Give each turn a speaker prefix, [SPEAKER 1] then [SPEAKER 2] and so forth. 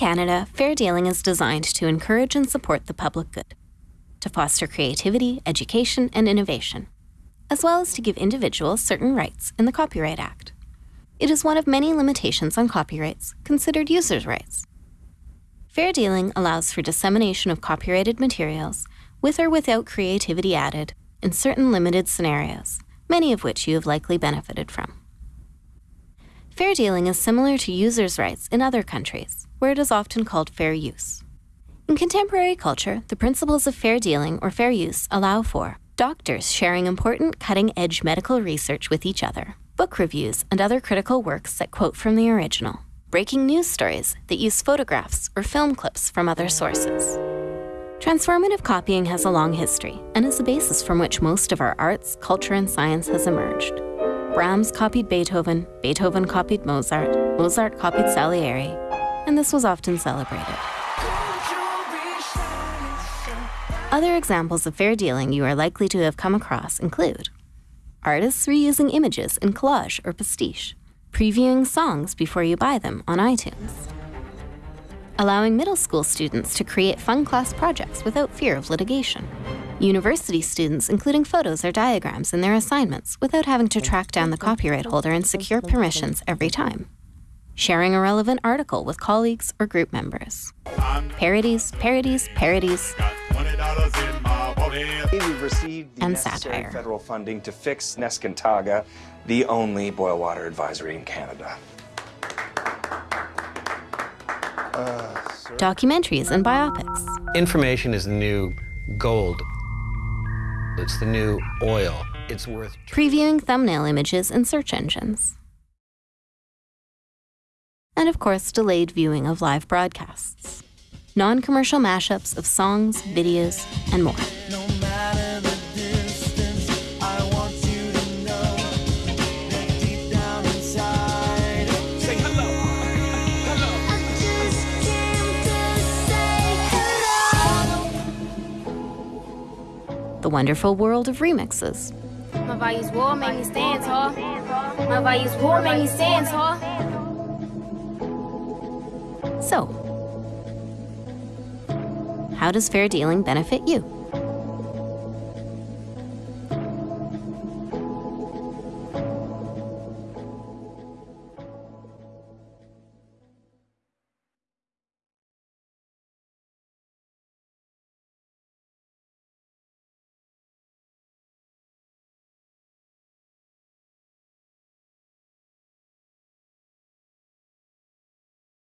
[SPEAKER 1] Canada, fair dealing is designed to encourage and support the public good, to foster creativity, education, and innovation, as well as to give individuals certain rights in the Copyright Act. It is one of many limitations on copyrights considered users' rights. Fair dealing allows for dissemination of copyrighted materials, with or without creativity added, in certain limited scenarios, many of which you have likely benefited from. Fair dealing is similar to users' rights in other countries, where it is often called fair use. In contemporary culture, the principles of fair dealing or fair use allow for doctors sharing important cutting edge medical research with each other, book reviews and other critical works that quote from the original, breaking news stories that use photographs or film clips from other sources. Transformative copying has a long history and is the basis from which most of our arts, culture, and science has emerged. Brahms copied Beethoven, Beethoven copied Mozart, Mozart copied Salieri, and this was often celebrated. Other examples of fair dealing you are likely to have come across include artists reusing images in collage or pastiche, previewing songs before you buy them on iTunes, allowing middle school students to create fun class projects without fear of litigation, university students including photos or diagrams in their assignments without having to track down the copyright holder and secure permissions every time. Sharing a relevant article with colleagues or group members. Parodies, parodies, parodies,
[SPEAKER 2] We've received the
[SPEAKER 1] And
[SPEAKER 2] necessary
[SPEAKER 1] satire.
[SPEAKER 2] federal funding to fix Neskantaga, the only boil water advisory in Canada.
[SPEAKER 1] documentaries and biopics,
[SPEAKER 3] Information is new gold. It's the new oil. It's worth
[SPEAKER 1] previewing thumbnail images in search engines. And of course, delayed viewing of live broadcasts, non commercial mashups of songs, videos, and more. The wonderful world of remixes,
[SPEAKER 4] My values war make me stand tall. My values war make me stand tall.
[SPEAKER 1] So, how does fair dealing benefit you?